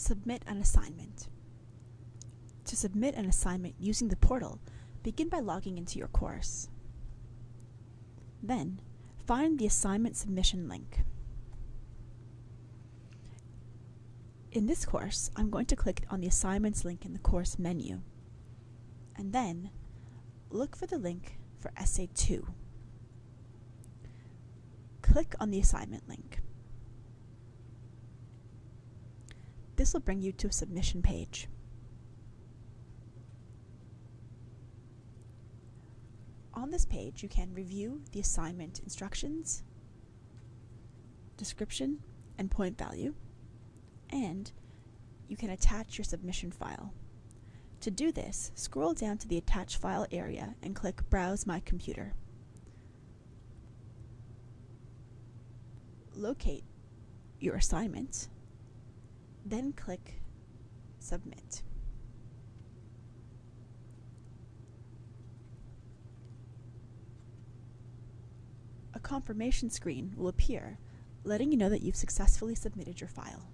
Submit an assignment. To submit an assignment using the portal, begin by logging into your course. Then, find the assignment submission link. In this course, I'm going to click on the assignments link in the course menu, and then look for the link for Essay 2. Click on the assignment link. This will bring you to a submission page. On this page, you can review the assignment instructions, description, and point value, and you can attach your submission file. To do this, scroll down to the Attach File area and click Browse My Computer. Locate your assignment, then click Submit. A confirmation screen will appear, letting you know that you've successfully submitted your file.